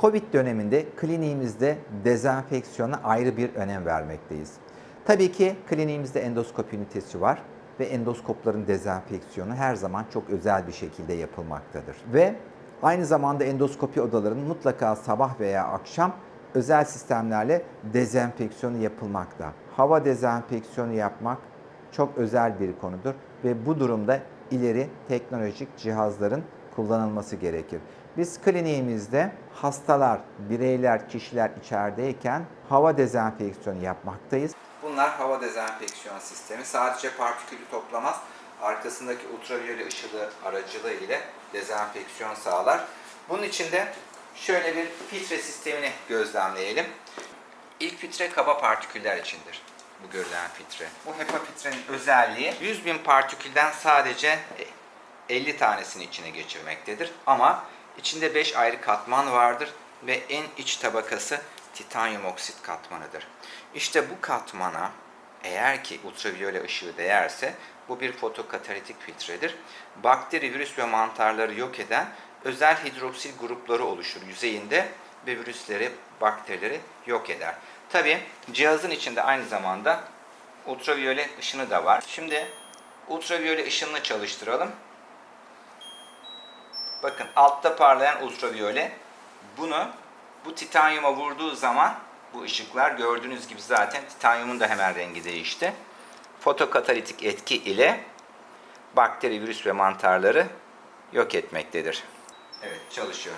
Covid döneminde kliniğimizde dezenfeksiyona ayrı bir önem vermekteyiz. Tabii ki kliniğimizde endoskopi ünitesi var ve endoskopların dezenfeksiyonu her zaman çok özel bir şekilde yapılmaktadır. Ve aynı zamanda endoskopi odalarının mutlaka sabah veya akşam özel sistemlerle dezenfeksiyonu yapılmakta. Hava dezenfeksiyonu yapmak çok özel bir konudur ve bu durumda ileri teknolojik cihazların kullanılması gerekir. Biz kliniğimizde hastalar, bireyler, kişiler içerideyken hava dezenfeksiyonu yapmaktayız. Bunlar hava dezenfeksiyon sistemi. Sadece partikülü toplamaz, arkasındaki ultraviyole ışığı aracılığı ile dezenfeksiyon sağlar. Bunun için de şöyle bir filtre sistemini gözlemleyelim. İlk filtre kaba partiküller içindir bu görülen filtre. Bu HEPA filtrenin özelliği 100 bin partikülden sadece 50 tanesini içine geçirmektedir. Ama içinde 5 ayrı katman vardır ve en iç tabakası titanyum oksit katmanıdır. İşte bu katmana eğer ki ultraviyole ışığı değerse bu bir fotokatalitik filtredir. Bakteri, virüs ve mantarları yok eden özel hidroksil grupları oluşur yüzeyinde ve virüsleri, bakterileri yok eder. Tabi cihazın içinde aynı zamanda ultraviyole ışını da var. Şimdi ultraviyole ışınını çalıştıralım. Bakın altta parlayan ultraviyole bunu bu titanyuma vurduğu zaman bu ışıklar gördüğünüz gibi zaten titanyumun da hemen rengi değişti. Fotokatalitik etki ile bakteri, virüs ve mantarları yok etmektedir. Evet çalışıyor.